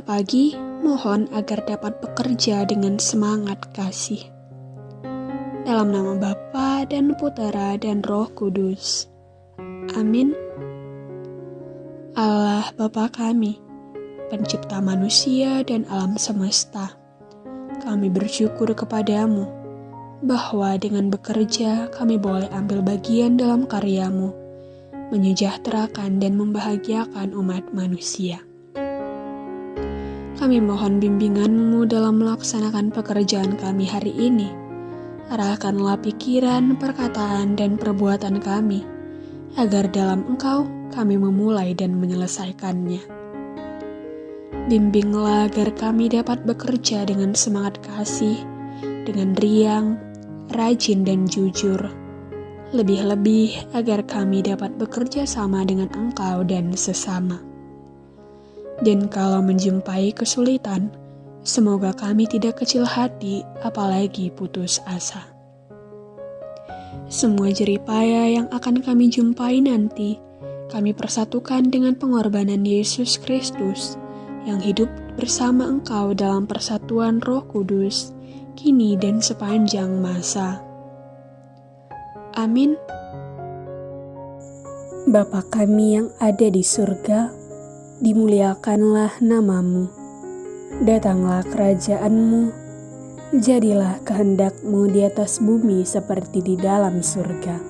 pagi, mohon agar dapat bekerja dengan semangat kasih. Dalam nama Bapa dan Putera dan Roh Kudus. Amin. Allah Bapa kami, pencipta manusia dan alam semesta, kami bersyukur kepadamu bahwa dengan bekerja kami boleh ambil bagian dalam karyamu, menyejahterakan dan membahagiakan umat manusia. Kami mohon bimbinganmu dalam melaksanakan pekerjaan kami hari ini. Arahkanlah pikiran, perkataan, dan perbuatan kami, agar dalam engkau kami memulai dan menyelesaikannya. Bimbinglah agar kami dapat bekerja dengan semangat kasih, dengan riang, rajin, dan jujur. Lebih-lebih agar kami dapat bekerja sama dengan engkau dan sesama. Dan kalau menjumpai kesulitan, semoga kami tidak kecil hati, apalagi putus asa. Semua jeripaya yang akan kami jumpai nanti, kami persatukan dengan pengorbanan Yesus Kristus yang hidup bersama Engkau dalam persatuan Roh Kudus, kini dan sepanjang masa. Amin. Bapa kami yang ada di surga, dimuliakanlah namamu. Datanglah kerajaanmu, jadilah kehendakmu di atas bumi seperti di dalam surga.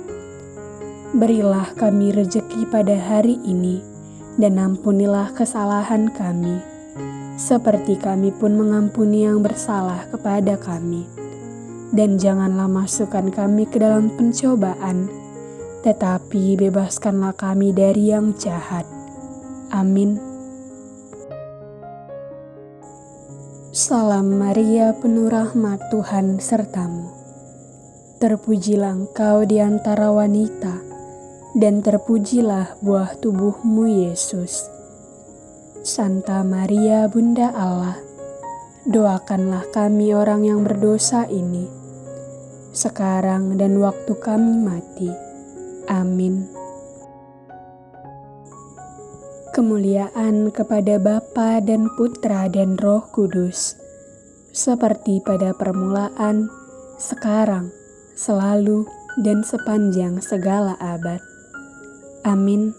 Berilah kami rejeki pada hari ini, dan ampunilah kesalahan kami, seperti kami pun mengampuni yang bersalah kepada kami. Dan janganlah masukkan kami ke dalam pencobaan, tetapi bebaskanlah kami dari yang jahat Amin. Salam Maria, penuh rahmat Tuhan sertamu. Terpujilah engkau di antara wanita, dan terpujilah buah tubuhmu Yesus. Santa Maria, Bunda Allah, doakanlah kami orang yang berdosa ini, sekarang dan waktu kami mati. Amin. Kemuliaan kepada Bapa dan Putra dan Roh Kudus, seperti pada permulaan, sekarang, selalu, dan sepanjang segala abad. Amin.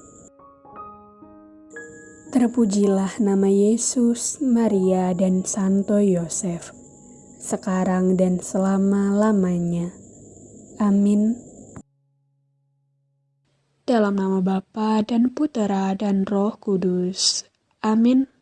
Terpujilah nama Yesus, Maria, dan Santo Yosef, sekarang dan selama-lamanya. Amin. Dalam nama Bapa dan Putera dan Roh Kudus. Amin.